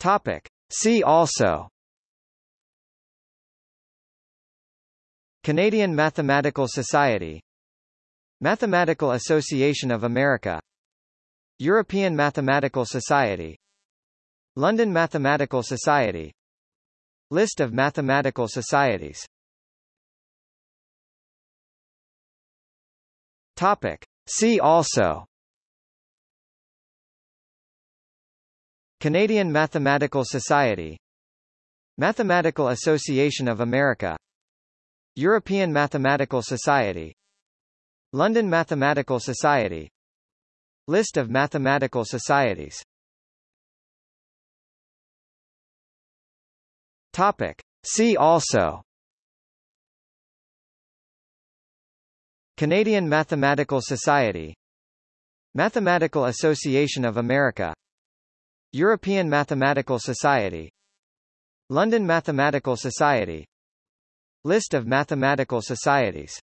Topic. See also. Canadian Mathematical Society. Mathematical Association of America. European Mathematical Society. London Mathematical Society. List of mathematical societies. Topic. See also Canadian Mathematical Society Mathematical Association of America European Mathematical Society London Mathematical Society List of mathematical societies. Topic. See also. Canadian Mathematical Society Mathematical Association of America European Mathematical Society London Mathematical Society List of mathematical societies.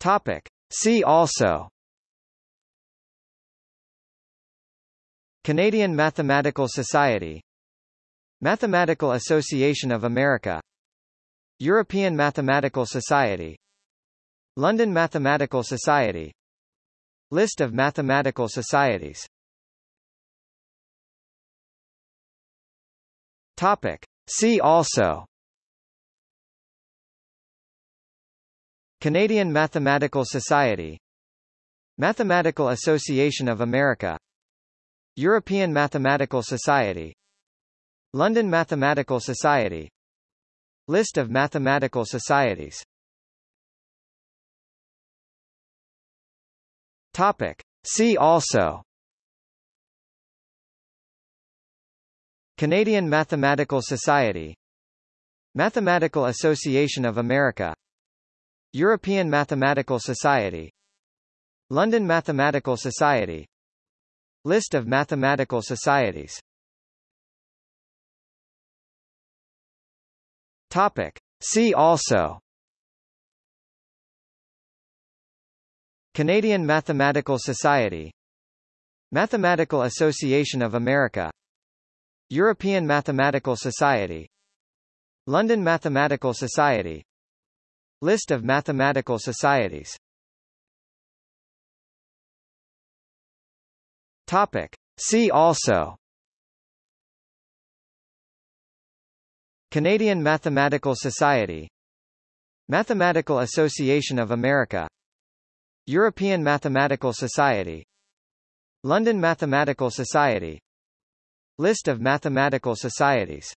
Topic. See also. Canadian Mathematical Society Mathematical Association of America European Mathematical Society London Mathematical Society List of mathematical societies. Topic. See also. Canadian Mathematical Society. Mathematical Association of America. European Mathematical Society. London Mathematical Society. List of mathematical societies Topic. See also. Canadian Mathematical Society. Mathematical Association of America. European Mathematical Society. London Mathematical Society. List of mathematical societies. Topic. See also Canadian Mathematical Society Mathematical Association of America European Mathematical Society London Mathematical Society. List of mathematical societies. Topic. See also. Canadian Mathematical Society. Mathematical Association of America European Mathematical Society London Mathematical Society List of mathematical societies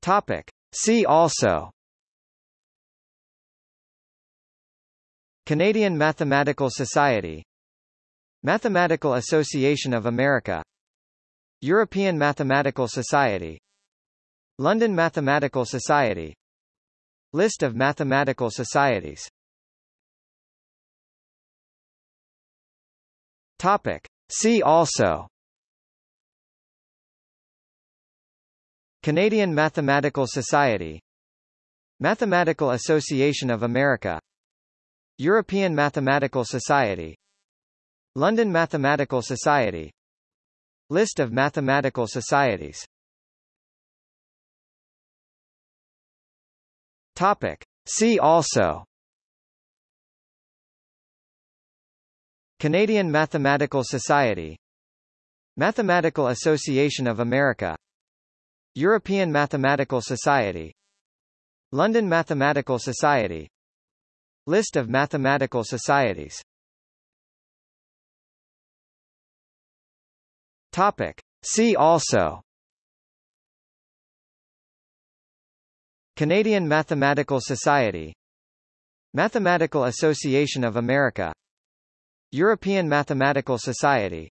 Topic. See also Canadian Mathematical Society Mathematical Association of America European Mathematical Society London Mathematical Society List of mathematical societies. Topic. See also. Canadian Mathematical Society. Mathematical Association of America. European Mathematical Society. London Mathematical Society. List of mathematical societies Topic. See also. Canadian Mathematical Society. Mathematical Association of America. European Mathematical Society. London Mathematical Society. List of mathematical societies. Topic. See also Canadian Mathematical Society Mathematical Association of America European Mathematical Society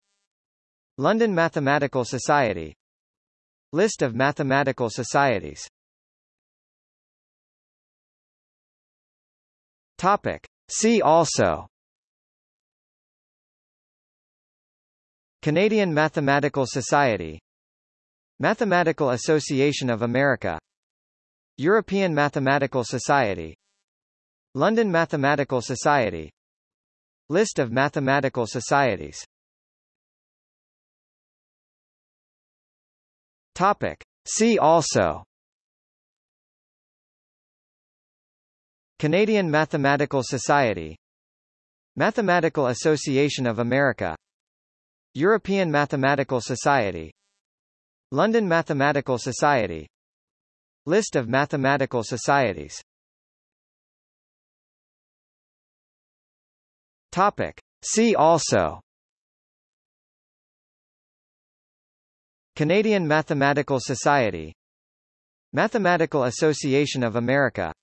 London Mathematical Society List of mathematical societies. Topic. See also. Canadian Mathematical Society Mathematical Association of America European Mathematical Society London Mathematical Society List of mathematical societies. Topic. See also. Canadian Mathematical Society Mathematical Association of America European Mathematical Society London Mathematical Society List of mathematical societies. Topic. See also. Canadian Mathematical Society. Mathematical Association of America.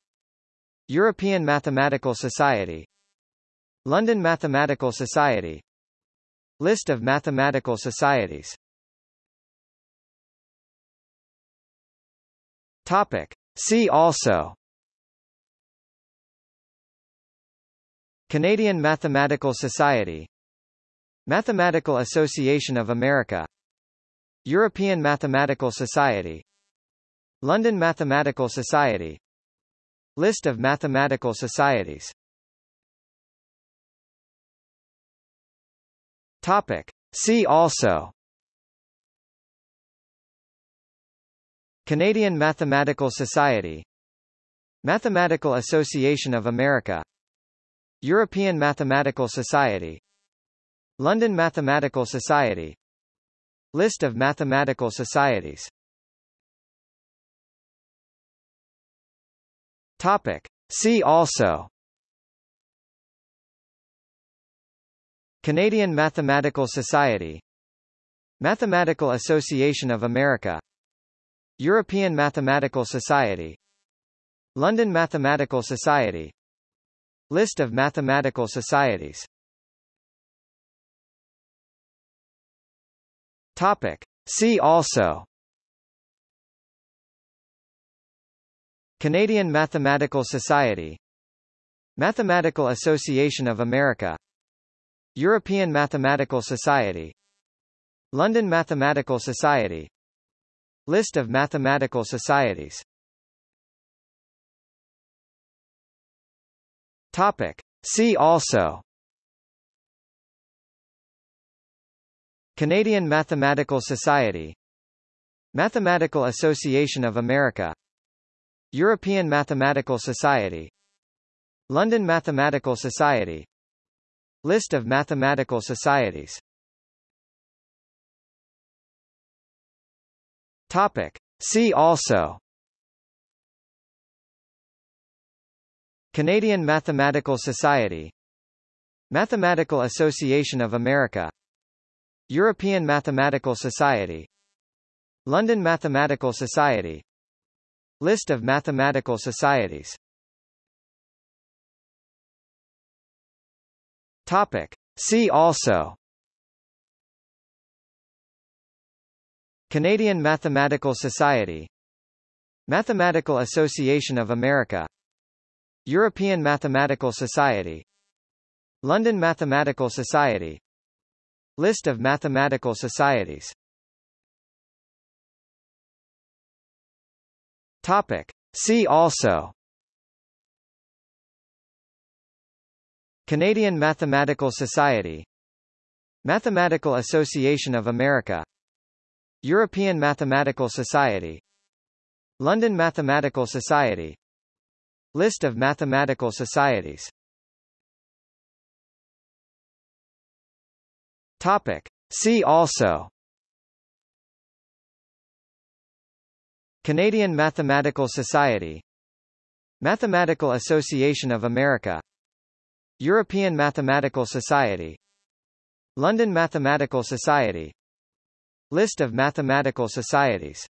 European Mathematical Society. London Mathematical Society. List of mathematical societies Topic. See also. Canadian Mathematical Society. Mathematical Association of America. European Mathematical Society. London Mathematical Society. List of mathematical societies. Topic. See also Canadian Mathematical Society Mathematical Association of America European Mathematical Society London Mathematical Society List of mathematical societies. Topic. See also. Canadian Mathematical Society Mathematical Association of America European Mathematical Society London Mathematical Society List of mathematical societies Topic. See also Canadian Mathematical Society Mathematical Association of America European Mathematical Society London Mathematical Society List of mathematical societies. Topic. See also. Canadian Mathematical Society. Mathematical Association of America. European Mathematical Society. London Mathematical Society. List of mathematical societies Topic. See also. Canadian Mathematical Society. Mathematical Association of America. European Mathematical Society. London Mathematical Society. List of mathematical societies. Topic. See also Canadian Mathematical Society Mathematical Association of America European Mathematical Society London Mathematical Society List of mathematical societies. Topic. See also. Canadian Mathematical Society Mathematical Association of America European Mathematical Society London Mathematical Society List of mathematical societies. Topic. See also. Canadian Mathematical Society Mathematical Association of America European Mathematical Society London Mathematical Society List of mathematical societies